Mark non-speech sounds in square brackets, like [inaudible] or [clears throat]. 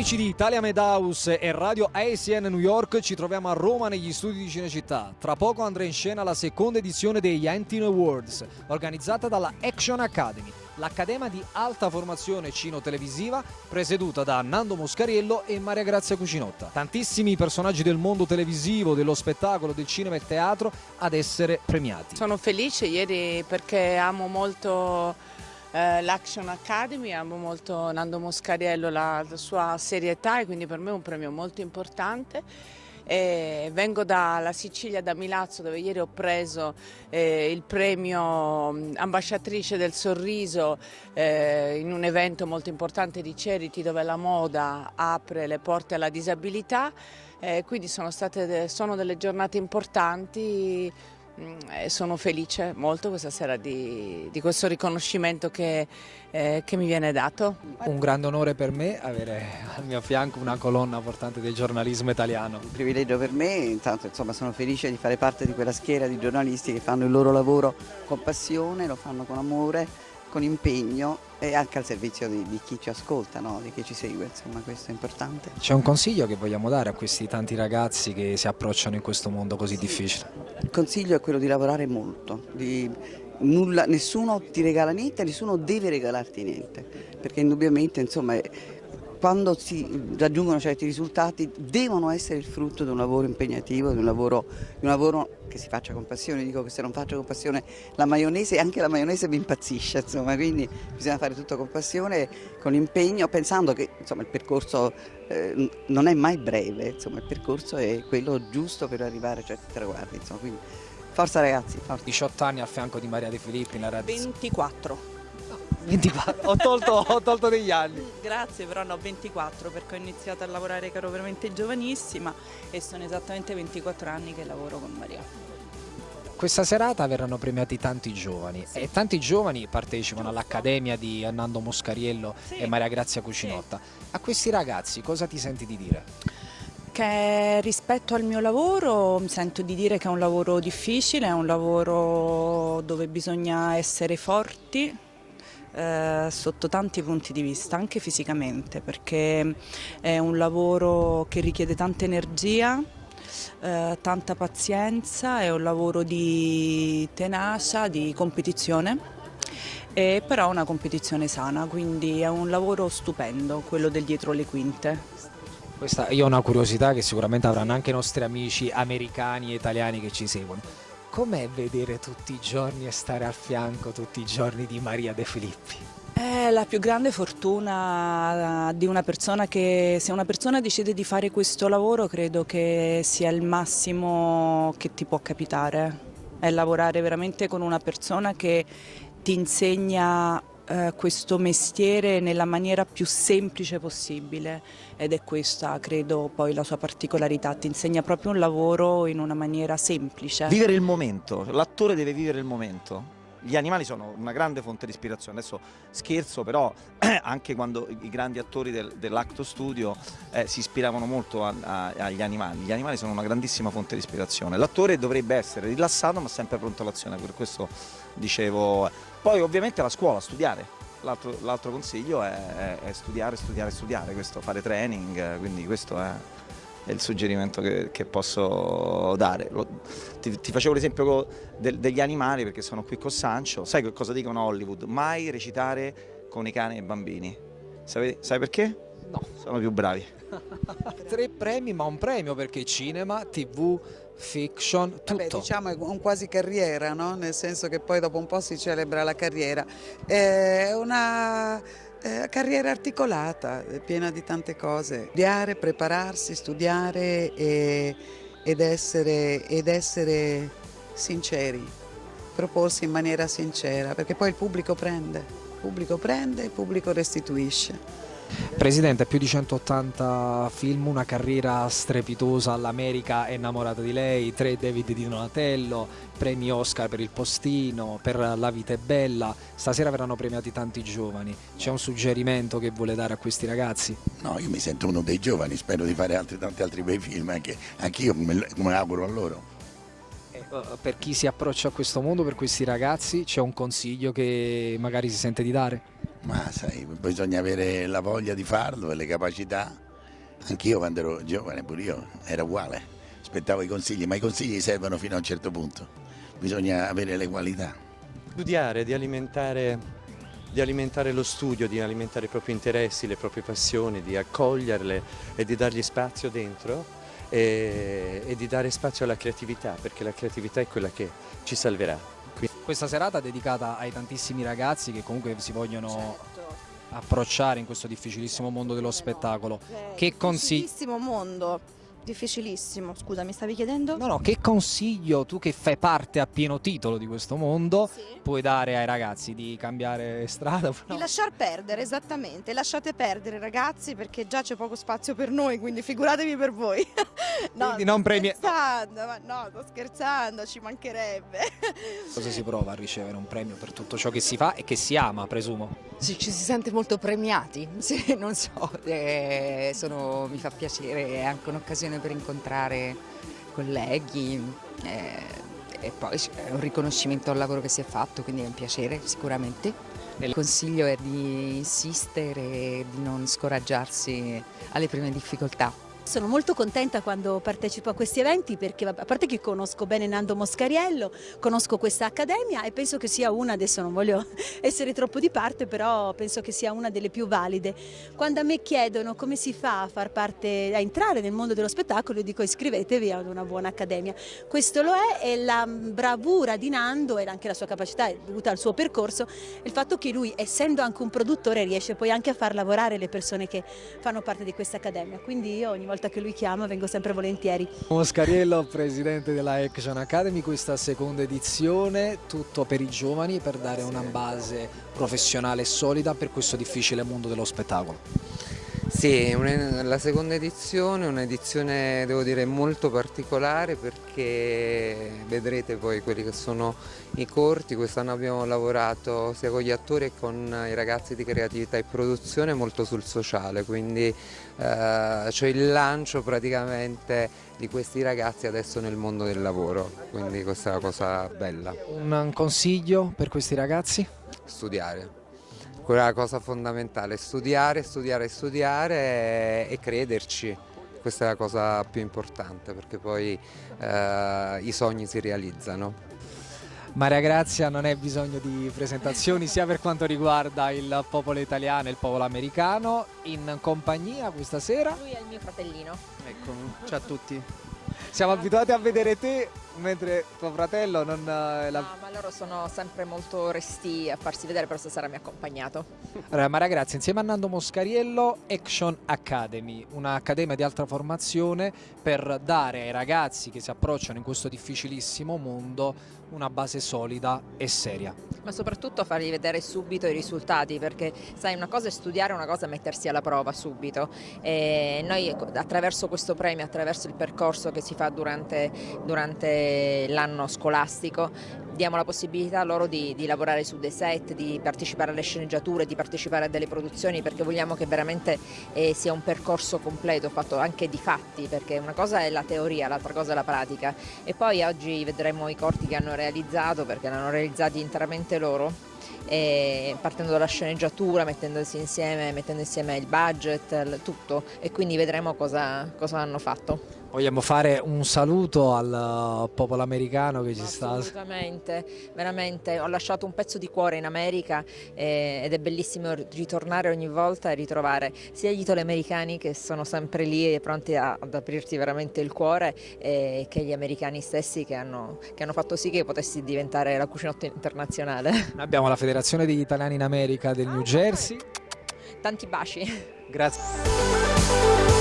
Amici di Italia Medhouse e Radio ASN New York, ci troviamo a Roma negli studi di Cinecittà. Tra poco andrà in scena la seconda edizione degli Antino Awards, organizzata dalla Action Academy, l'accademia di alta formazione cino-televisiva presieduta da Nando Moscariello e Maria Grazia Cucinotta. Tantissimi personaggi del mondo televisivo, dello spettacolo, del cinema e teatro ad essere premiati. Sono felice ieri perché amo molto eh, l'Action Academy, amo molto Nando Moscariello, la, la sua serietà e quindi per me è un premio molto importante. E vengo dalla Sicilia, da Milazzo, dove ieri ho preso eh, il premio mm, ambasciatrice del sorriso eh, in un evento molto importante di Charity dove la moda apre le porte alla disabilità. Eh, quindi sono, state, sono delle giornate importanti sono felice molto questa sera di, di questo riconoscimento che, eh, che, mi viene dato. Un grande onore per me avere al mio fianco una colonna portante del giornalismo italiano. Un privilegio per me, intanto insomma, sono felice di fare parte di quella schiera di giornalisti che fanno il loro lavoro con passione, lo fanno con amore con impegno e anche al servizio di, di chi ci ascolta, no? di chi ci segue, insomma questo è importante. C'è un consiglio che vogliamo dare a questi tanti ragazzi che si approcciano in questo mondo così difficile? Il consiglio è quello di lavorare molto, di nulla, nessuno ti regala niente, nessuno deve regalarti niente, perché indubbiamente insomma quando si raggiungono certi risultati devono essere il frutto di un lavoro impegnativo, di un lavoro, di un lavoro che si faccia con passione, dico che se non faccio con passione la maionese, anche la maionese mi impazzisce, insomma, quindi bisogna fare tutto con passione, con impegno, pensando che insomma, il percorso eh, non è mai breve, insomma, il percorso è quello giusto per arrivare a certi traguardi, insomma, quindi forza ragazzi. Forza. 18 anni al fianco di Maria De Filippi nella radio. 24. 24, ho tolto, ho tolto degli anni. Grazie, però no, 24 perché ho iniziato a lavorare che ero veramente giovanissima e sono esattamente 24 anni che lavoro con Maria. Questa serata verranno premiati tanti giovani sì. e tanti giovani partecipano all'Accademia di Nando Moscariello sì. e Maria Grazia Cucinotta. Sì. A questi ragazzi cosa ti senti di dire? Che rispetto al mio lavoro mi sento di dire che è un lavoro difficile, è un lavoro dove bisogna essere forti, eh, sotto tanti punti di vista, anche fisicamente, perché è un lavoro che richiede tanta energia, eh, tanta pazienza, è un lavoro di tenacia, di competizione. E però una competizione sana, quindi è un lavoro stupendo, quello del dietro le quinte. Questa, io ho una curiosità che sicuramente avranno anche i nostri amici americani e italiani che ci seguono Com'è vedere tutti i giorni e stare al fianco tutti i giorni di Maria De Filippi? È la più grande fortuna di una persona che, se una persona decide di fare questo lavoro, credo che sia il massimo che ti può capitare. È lavorare veramente con una persona che ti insegna eh, questo mestiere nella maniera più semplice possibile. Ed è questa credo poi la sua particolarità, ti insegna proprio un lavoro in una maniera semplice. Vivere il momento, l'attore deve vivere il momento. Gli animali sono una grande fonte di ispirazione, adesso scherzo però [clears throat] anche quando i grandi attori del, dell'Acto Studio eh, si ispiravano molto a, a, agli animali, gli animali sono una grandissima fonte di ispirazione, l'attore dovrebbe essere rilassato ma sempre pronto all'azione, per questo dicevo, poi ovviamente la scuola, studiare, l'altro consiglio è, è, studiare, studiare, studiare, questo, fare training, quindi questo è è il suggerimento che, che posso dare. Lo, ti, ti, facevo l'esempio de, degli animali perché sono qui con Sancho, sai cosa dicono a Hollywood? Mai recitare con i cani e i bambini. Sai, sai perché? No. Sono più bravi. [laughs] Tre premi ma un premio perché cinema, tv, fiction, tutto. Vabbè, diciamo è un quasi carriera, no? nel senso che poi dopo un po' si celebra la carriera. È una eh, carriera articolata, piena di tante cose. Studiare, prepararsi, studiare e, ed, essere, ed essere sinceri, proporsi in maniera sincera, perché poi il pubblico prende, il pubblico prende e il pubblico restituisce. Presidente, più di 180 film, una carriera strepitosa all'America è innamorata di lei, tre David di Donatello, premi Oscar per Il Postino, per La vita è bella, stasera verranno premiati tanti giovani, c'è un suggerimento che vuole dare a questi ragazzi? No, io mi sento uno dei giovani, spero di fare altri, tanti altri bei film, anche anch'io come, come auguro a loro. Eh, per chi si approccia a questo mondo, per questi ragazzi, c'è un consiglio che magari si sente di dare? Ma sai, bisogna avere la voglia di farlo e le capacità Anch'io quando ero giovane, pure io, era uguale, aspettavo i consigli, ma i consigli servono fino a un certo punto, bisogna avere le qualità. Studiare, di alimentare, di alimentare lo studio, di alimentare i propri interessi, le proprie passioni, di accoglierle e di dargli spazio dentro e, e di dare spazio alla creatività, perché la creatività è quella che ci salverà. Questa serata dedicata ai tantissimi ragazzi che comunque si vogliono Certo. approcciare in questo difficilissimo mondo dello spettacolo. Che consigli... Difficilissimo mondo, difficilissimo. Scusa, mi stavi chiedendo? No, no, che consiglio tu che fai parte a pieno titolo di questo mondo Sì. puoi dare ai ragazzi di cambiare strada? [laughs] Di lasciar perdere, esattamente. Lasciate perdere ragazzi perché già c'è poco spazio per noi, quindi figuratevi per voi. [laughs] Quindi non premi- scherzando, ma no, sto scherzando, ci mancherebbe. [laughs] Cosa si prova a ricevere un premio per tutto ciò che si fa e che si ama, presumo? Sì, ci si sente molto premiati, sì, non so, eh, sono- mi fa piacere, è anche un'occasione per incontrare colleghi eh, e poi è un riconoscimento al lavoro che si è fatto, quindi è un piacere sicuramente. Il consiglio è di insistere e di non scoraggiarsi alle prime difficoltà. Sono molto contenta quando partecipo a questi eventi perché a parte che conosco bene Nando Moscariello, conosco questa accademia e penso che sia una, adesso non voglio [laughs] essere troppo di parte, però penso che sia una delle più valide. Quando a me chiedono come si fa a far parte, a entrare nel mondo dello spettacolo, io dico iscrivetevi ad una buona accademia. Questo lo è e la bravura di Nando e anche la sua capacità è dovuta al suo percorso, il fatto che lui, essendo anche un produttore, riesce poi anche a far lavorare le persone che fanno parte di questa accademia. Quindi io ogni volta che lui chiama vengo sempre volentieri. Moscariello, presidente della Action Academy, questa seconda edizione, tutto per i giovani per dare una base professionale solida per questo difficile mondo dello spettacolo. Sì, la seconda edizione è un'edizione devo dire molto particolare perché vedrete poi quelli che sono i corti, quest'anno abbiamo lavorato sia con gli attori che con i ragazzi di creatività e produzione molto sul sociale, quindi eh, c'è il lancio praticamente di questi ragazzi adesso nel mondo del lavoro, quindi questa è una cosa bella, Un consiglio per questi ragazzi? studiare. Quella è la cosa fondamentale, studiare, studiare, studiare e, e crederci. Questa è la cosa più importante perché poi eh, i sogni si realizzano. Maria Grazia non è bisogno di presentazioni sia per quanto riguarda il popolo italiano e il popolo americano, in compagnia questa sera. Lui è il mio fratellino. Ecco, ciao a tutti. Siamo abituati a vedere te mentre tuo fratello non... eh, la- No, ma loro sono sempre molto resti a farsi vedere, però stasera mi ha accompagnato. Allora, Maria Grazia, insieme a Nando Moscariello, Action Academy, un'accademia di alta formazione per dare ai ragazzi che si approcciano in questo difficilissimo mondo una base solida e seria. Ma soprattutto fargli vedere subito i risultati, perché sai, una cosa è studiare, una cosa è mettersi alla prova subito. E noi attraverso questo premio, attraverso il percorso che si fa durante, durante l'anno scolastico, diamo la possibilità loro di, di lavorare su dei set, di partecipare alle sceneggiature, di partecipare a delle produzioni, perché vogliamo che veramente eh, sia un percorso completo, fatto anche di fatti, perché una cosa è la teoria, l'altra cosa è la pratica. E poi oggi vedremo i corti che hanno realizzato, perché l'hanno realizzati interamente loro, e partendo dalla sceneggiatura, mettendosi insieme, mettendo insieme il budget, tutto, e quindi vedremo cosa, cosa hanno fatto. Vogliamo fare un saluto al eh, popolo americano che ci sta... Assolutamente, veramente, ho lasciato un pezzo di cuore in America eh, ed è bellissimo ritornare ogni volta e ritrovare sia gli italo americani che sono sempre lì e pronti a- ad aprirti veramente il cuore eh, che gli americani stessi che hanno, che hanno fatto sì che potessi diventare la cucinotta internazionale. [laughs] Abbiamo la Federazione degli Italiani in America del New Jersey. Tanti baci. Grazie.